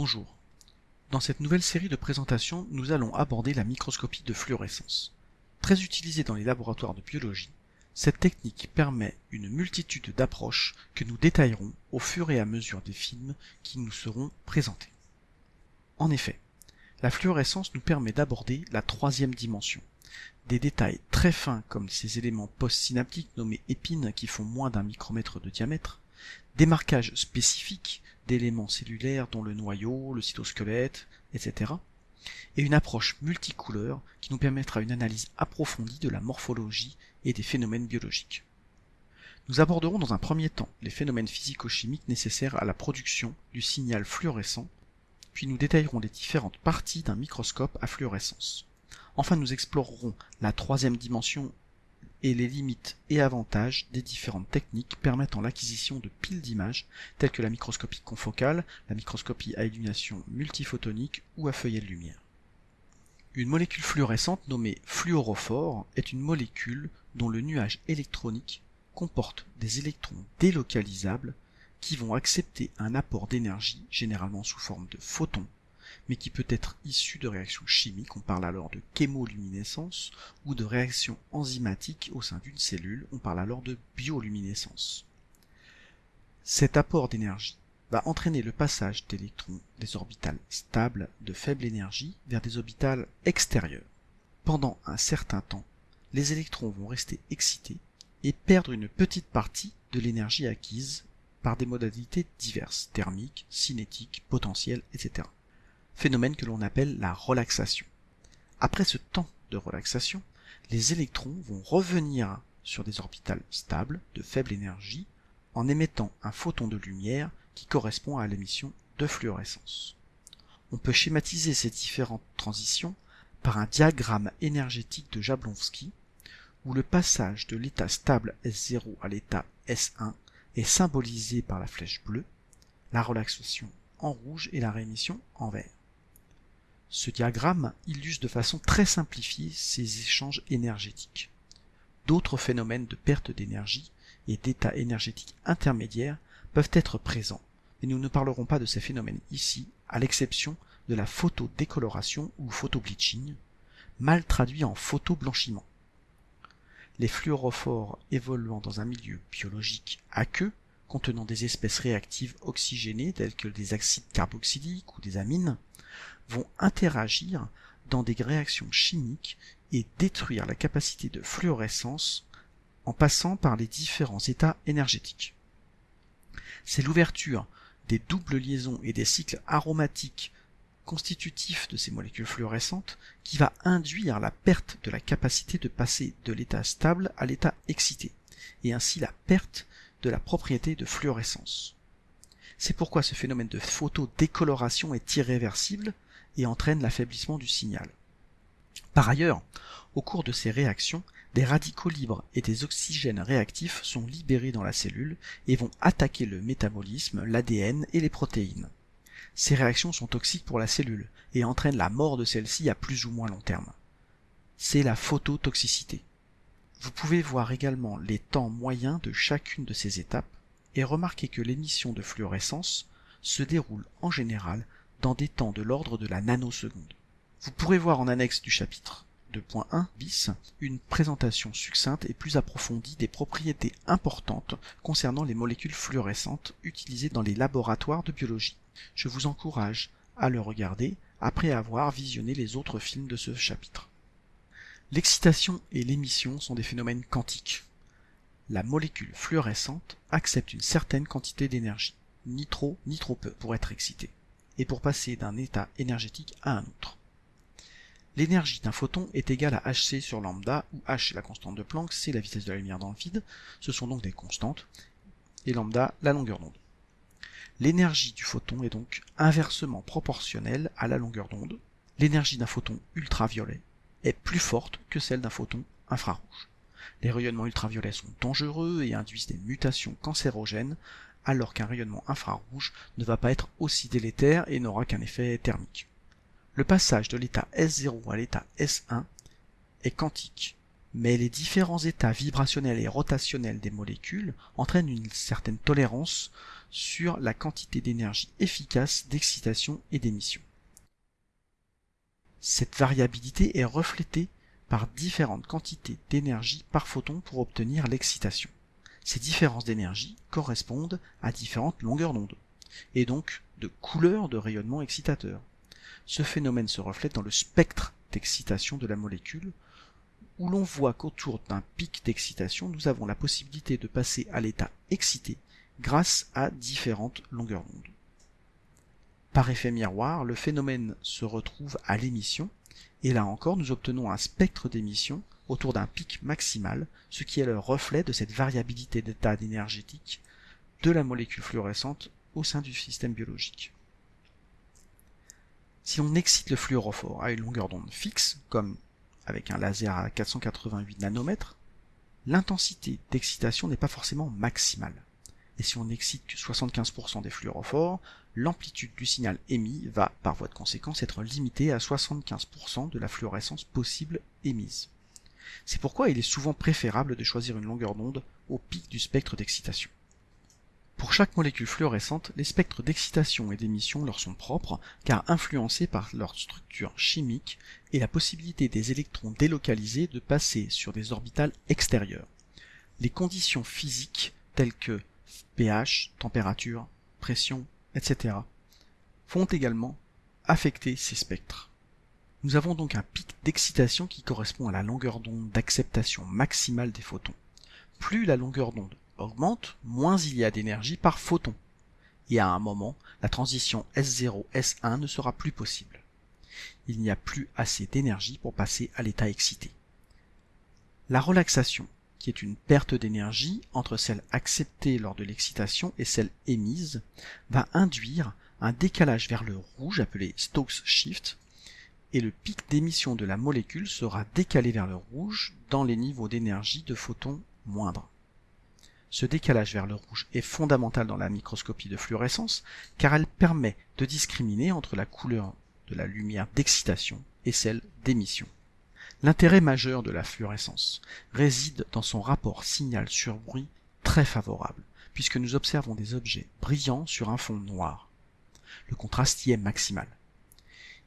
Bonjour. Dans cette nouvelle série de présentations, nous allons aborder la microscopie de fluorescence. Très utilisée dans les laboratoires de biologie, cette technique permet une multitude d'approches que nous détaillerons au fur et à mesure des films qui nous seront présentés. En effet, la fluorescence nous permet d'aborder la troisième dimension. Des détails très fins comme ces éléments postsynaptiques nommés épines qui font moins d'un micromètre de diamètre, des marquages spécifiques d'éléments cellulaires dont le noyau, le cytosquelette, etc. et une approche multicouleur qui nous permettra une analyse approfondie de la morphologie et des phénomènes biologiques. Nous aborderons dans un premier temps les phénomènes physico-chimiques nécessaires à la production du signal fluorescent, puis nous détaillerons les différentes parties d'un microscope à fluorescence. Enfin, nous explorerons la troisième dimension et les limites et avantages des différentes techniques permettant l'acquisition de piles d'images telles que la microscopie confocale, la microscopie à illumination multiphotonique ou à feuillet de lumière. Une molécule fluorescente nommée fluorophore est une molécule dont le nuage électronique comporte des électrons délocalisables qui vont accepter un apport d'énergie généralement sous forme de photons mais qui peut être issu de réactions chimiques, on parle alors de chémoluminescence, ou de réactions enzymatiques au sein d'une cellule, on parle alors de bioluminescence. Cet apport d'énergie va entraîner le passage d'électrons des orbitales stables de faible énergie vers des orbitales extérieures. Pendant un certain temps, les électrons vont rester excités et perdre une petite partie de l'énergie acquise par des modalités diverses, thermiques, cinétiques, potentielles, etc phénomène que l'on appelle la relaxation. Après ce temps de relaxation, les électrons vont revenir sur des orbitales stables de faible énergie en émettant un photon de lumière qui correspond à l'émission de fluorescence. On peut schématiser ces différentes transitions par un diagramme énergétique de Jablonski où le passage de l'état stable S0 à l'état S1 est symbolisé par la flèche bleue, la relaxation en rouge et la réémission en vert. Ce diagramme illustre de façon très simplifiée ces échanges énergétiques. D'autres phénomènes de perte d'énergie et d'état énergétique intermédiaire peuvent être présents, mais nous ne parlerons pas de ces phénomènes ici, à l'exception de la photodécoloration ou photobleaching, mal traduit en photoblanchiment. Les fluorophores évoluant dans un milieu biologique aqueux, contenant des espèces réactives oxygénées telles que des acides carboxyliques ou des amines, vont interagir dans des réactions chimiques et détruire la capacité de fluorescence en passant par les différents états énergétiques. C'est l'ouverture des doubles liaisons et des cycles aromatiques constitutifs de ces molécules fluorescentes qui va induire la perte de la capacité de passer de l'état stable à l'état excité, et ainsi la perte de la propriété de fluorescence. C'est pourquoi ce phénomène de photodécoloration est irréversible et entraîne l'affaiblissement du signal. Par ailleurs, au cours de ces réactions, des radicaux libres et des oxygènes réactifs sont libérés dans la cellule et vont attaquer le métabolisme, l'ADN et les protéines. Ces réactions sont toxiques pour la cellule et entraînent la mort de celle-ci à plus ou moins long terme. C'est la phototoxicité. Vous pouvez voir également les temps moyens de chacune de ces étapes et remarquer que l'émission de fluorescence se déroule en général dans des temps de l'ordre de la nanoseconde. Vous pourrez voir en annexe du chapitre 2.1 bis une présentation succincte et plus approfondie des propriétés importantes concernant les molécules fluorescentes utilisées dans les laboratoires de biologie. Je vous encourage à le regarder après avoir visionné les autres films de ce chapitre. L'excitation et l'émission sont des phénomènes quantiques. La molécule fluorescente accepte une certaine quantité d'énergie, ni trop ni trop peu, pour être excitée et pour passer d'un état énergétique à un autre. L'énergie d'un photon est égale à hc sur lambda, où h est la constante de Planck, c'est la vitesse de la lumière dans le vide, ce sont donc des constantes, et lambda la longueur d'onde. L'énergie du photon est donc inversement proportionnelle à la longueur d'onde. L'énergie d'un photon ultraviolet est plus forte que celle d'un photon infrarouge. Les rayonnements ultraviolets sont dangereux et induisent des mutations cancérogènes alors qu'un rayonnement infrarouge ne va pas être aussi délétère et n'aura qu'un effet thermique. Le passage de l'état S0 à l'état S1 est quantique, mais les différents états vibrationnels et rotationnels des molécules entraînent une certaine tolérance sur la quantité d'énergie efficace d'excitation et d'émission. Cette variabilité est reflétée par différentes quantités d'énergie par photon pour obtenir l'excitation. Ces différences d'énergie correspondent à différentes longueurs d'onde, et donc de couleurs de rayonnement excitateur. Ce phénomène se reflète dans le spectre d'excitation de la molécule, où l'on voit qu'autour d'un pic d'excitation, nous avons la possibilité de passer à l'état excité grâce à différentes longueurs d'onde. Par effet miroir, le phénomène se retrouve à l'émission, et là encore nous obtenons un spectre d'émission autour d'un pic maximal, ce qui est le reflet de cette variabilité d'état énergétique de la molécule fluorescente au sein du système biologique. Si on excite le fluorophore à une longueur d'onde fixe, comme avec un laser à 488 nanomètres, l'intensité d'excitation n'est pas forcément maximale. Et si on n'excite que 75% des fluorophores, l'amplitude du signal émis va, par voie de conséquence, être limitée à 75% de la fluorescence possible émise. C'est pourquoi il est souvent préférable de choisir une longueur d'onde au pic du spectre d'excitation. Pour chaque molécule fluorescente, les spectres d'excitation et d'émission leur sont propres, car influencés par leur structure chimique et la possibilité des électrons délocalisés de passer sur des orbitales extérieures. Les conditions physiques telles que pH, température, pression, etc. font également affecter ces spectres. Nous avons donc un pic d'excitation qui correspond à la longueur d'onde d'acceptation maximale des photons. Plus la longueur d'onde augmente, moins il y a d'énergie par photon. Et à un moment, la transition S0-S1 ne sera plus possible. Il n'y a plus assez d'énergie pour passer à l'état excité. La relaxation, qui est une perte d'énergie entre celle acceptée lors de l'excitation et celle émise, va induire un décalage vers le rouge appelé Stokes shift, et le pic d'émission de la molécule sera décalé vers le rouge dans les niveaux d'énergie de photons moindres. Ce décalage vers le rouge est fondamental dans la microscopie de fluorescence car elle permet de discriminer entre la couleur de la lumière d'excitation et celle d'émission. L'intérêt majeur de la fluorescence réside dans son rapport signal sur bruit très favorable, puisque nous observons des objets brillants sur un fond noir. Le contraste y est maximal.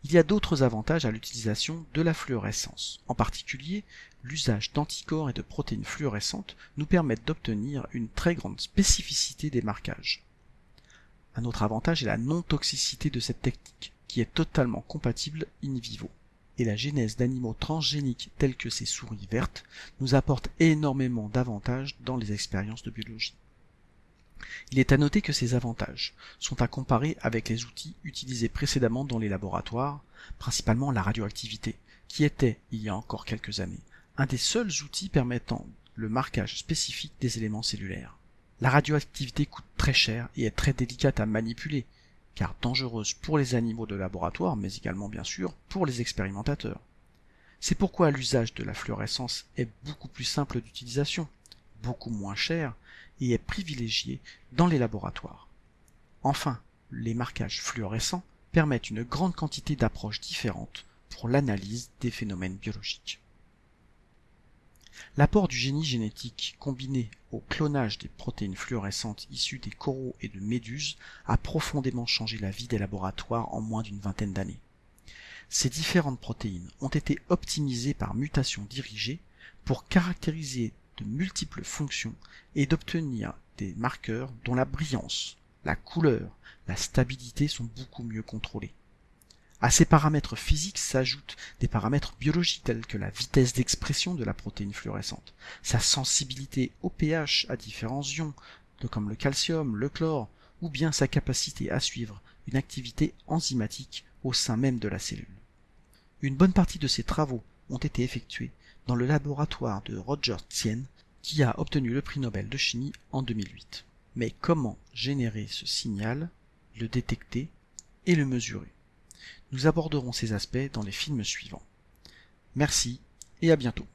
Il y a d'autres avantages à l'utilisation de la fluorescence. En particulier, l'usage d'anticorps et de protéines fluorescentes nous permettent d'obtenir une très grande spécificité des marquages. Un autre avantage est la non-toxicité de cette technique, qui est totalement compatible in vivo. Et la genèse d'animaux transgéniques tels que ces souris vertes nous apporte énormément d'avantages dans les expériences de biologie. Il est à noter que ces avantages sont à comparer avec les outils utilisés précédemment dans les laboratoires, principalement la radioactivité, qui était, il y a encore quelques années, un des seuls outils permettant le marquage spécifique des éléments cellulaires. La radioactivité coûte très cher et est très délicate à manipuler, car dangereuse pour les animaux de laboratoire, mais également bien sûr pour les expérimentateurs. C'est pourquoi l'usage de la fluorescence est beaucoup plus simple d'utilisation, beaucoup moins cher et est privilégié dans les laboratoires. Enfin, les marquages fluorescents permettent une grande quantité d'approches différentes pour l'analyse des phénomènes biologiques. L'apport du génie génétique combiné au clonage des protéines fluorescentes issues des coraux et de méduses a profondément changé la vie des laboratoires en moins d'une vingtaine d'années. Ces différentes protéines ont été optimisées par mutation dirigée pour caractériser de multiples fonctions et d'obtenir des marqueurs dont la brillance, la couleur, la stabilité sont beaucoup mieux contrôlés. À ces paramètres physiques s'ajoutent des paramètres biologiques tels que la vitesse d'expression de la protéine fluorescente, sa sensibilité au pH à différents ions, comme le calcium, le chlore, ou bien sa capacité à suivre une activité enzymatique au sein même de la cellule. Une bonne partie de ces travaux ont été effectués dans le laboratoire de Roger Tsien, qui a obtenu le prix Nobel de chimie en 2008. Mais comment générer ce signal, le détecter et le mesurer? Nous aborderons ces aspects dans les films suivants. Merci et à bientôt.